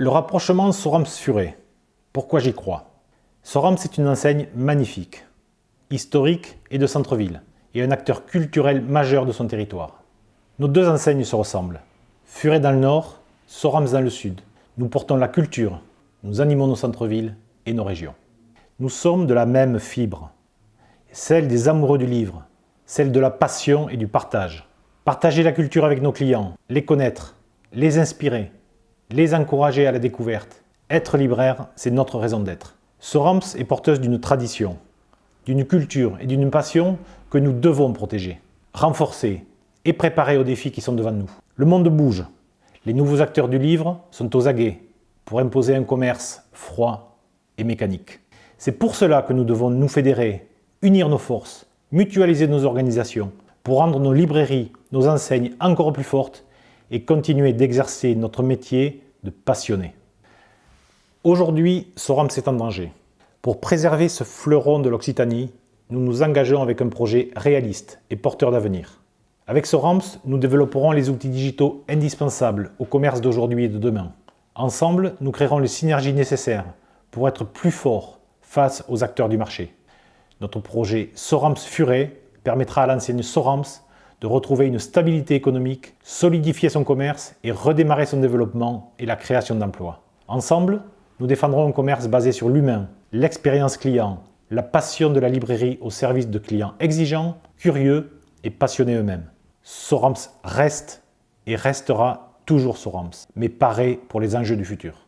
Le rapprochement Sorams-Furet. Pourquoi j'y crois? Sorams est une enseigne magnifique, historique et de centre-ville, et un acteur culturel majeur de son territoire. Nos deux enseignes se ressemblent. Furet dans le nord, Sorams dans le sud. Nous portons la culture, nous animons nos centres-villes et nos régions. Nous sommes de la même fibre, celle des amoureux du livre, celle de la passion et du partage. Partager la culture avec nos clients, les connaître, les inspirer, les encourager à la découverte. Être libraire, c'est notre raison d'être. Sorams est porteuse d'une tradition, d'une culture et d'une passion que nous devons protéger, renforcer et préparer aux défis qui sont devant nous. Le monde bouge. Les nouveaux acteurs du livre sont aux aguets pour imposer un commerce froid et mécanique. C'est pour cela que nous devons nous fédérer, unir nos forces, mutualiser nos organisations, pour rendre nos librairies, nos enseignes encore plus fortes et continuer d'exercer notre métier de passionné. Aujourd'hui, Sorams est en danger. Pour préserver ce fleuron de l'Occitanie, nous nous engageons avec un projet réaliste et porteur d'avenir. Avec Sorams, nous développerons les outils digitaux indispensables au commerce d'aujourd'hui et de demain. Ensemble, nous créerons les synergies nécessaires pour être plus forts face aux acteurs du marché. Notre projet Sorams Furet permettra à l'enseigne Sorams de retrouver une stabilité économique, solidifier son commerce et redémarrer son développement et la création d'emplois. Ensemble, nous défendrons un commerce basé sur l'humain, l'expérience client, la passion de la librairie au service de clients exigeants, curieux et passionnés eux-mêmes. Sorams reste et restera toujours Sorams, mais paré pour les enjeux du futur.